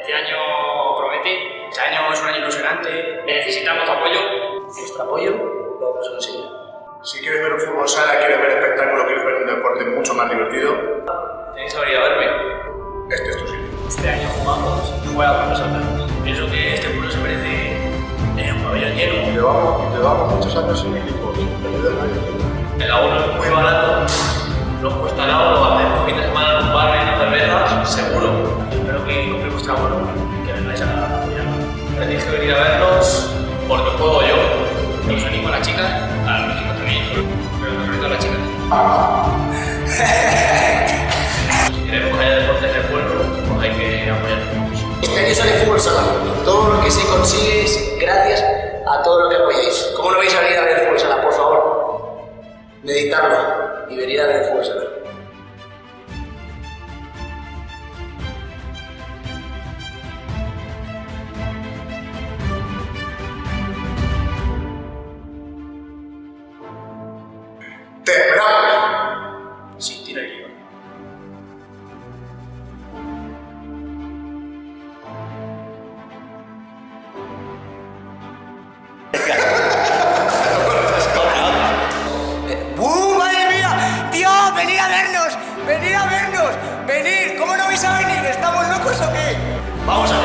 Este año promete, este año es un año ilusionante, necesitamos tu apoyo. Vuestro apoyo lo vamos a conseguir. Si quieres ver un fútbol sala, quieres ver espectáculo, quieres ver un deporte mucho más divertido, Tenéis que venir a verme. este es tu sitio. Este año jugamos fuera con nosotros. Pienso que este pueblo se merece eh, un pabellón lleno. Llevamos, llevamos muchos años sin equipos, año. El abono es muy barato, vengáis. Tenéis que venir a vernos porque juego yo. Os animo a las chicas, a los chicos también, pero sobre todo a las chicas. si queremos que haya deportes en el pueblo, pues hay que apoyarnos. Este año sale fútbol sala. Todo lo que se consigue es gracias a todo lo que apoyáis. ¿Cómo no vais a venir a ver el fútbol sala, por favor? Meditarlo y venir a ver el fútbol sala. Te. Sin tirar guion. ¡Uh, madre mía! ¡Tío, venid a vernos! ¡Venid a vernos! ¡Venid! ¿Cómo no vais a venir? ¿Estamos locos o qué? Vamos a